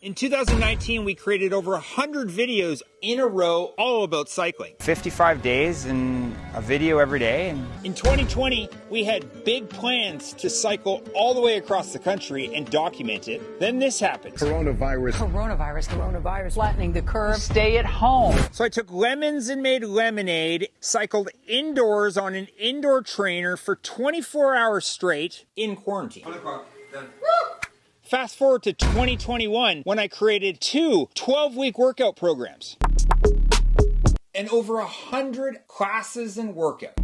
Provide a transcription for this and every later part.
In 2019, we created over 100 videos in a row all about cycling. 55 days and a video every day. And In 2020, we had big plans to cycle all the way across the country and document it. Then this happened. Coronavirus. Coronavirus, coronavirus, flattening the curve. Stay at home. So I took lemons and made lemonade, cycled indoors on an indoor trainer for 24 hours straight in quarantine. Fast forward to 2021 when I created two 12 week workout programs and over a hundred classes and workouts.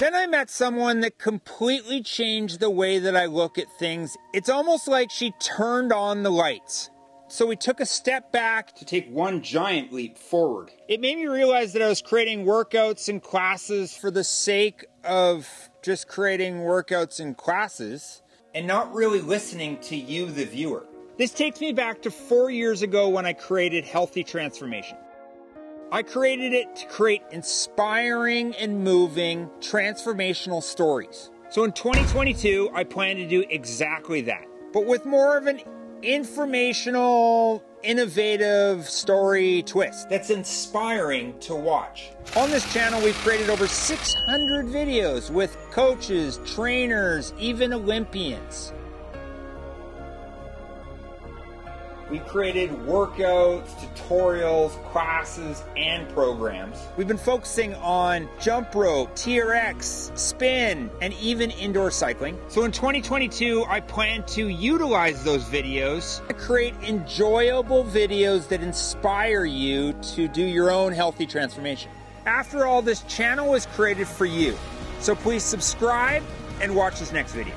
Then I met someone that completely changed the way that I look at things. It's almost like she turned on the lights. So we took a step back to take one giant leap forward. It made me realize that I was creating workouts and classes for the sake of just creating workouts and classes and not really listening to you, the viewer. This takes me back to four years ago when I created Healthy Transformation. I created it to create inspiring and moving transformational stories. So in 2022, I plan to do exactly that, but with more of an informational, innovative story twist that's inspiring to watch. On this channel, we've created over 600 videos with coaches, trainers, even Olympians. We created workouts, tutorials, classes, and programs. We've been focusing on jump rope, TRX, spin, and even indoor cycling. So in 2022, I plan to utilize those videos to create enjoyable videos that inspire you to do your own healthy transformation. After all, this channel was created for you. So please subscribe and watch this next video.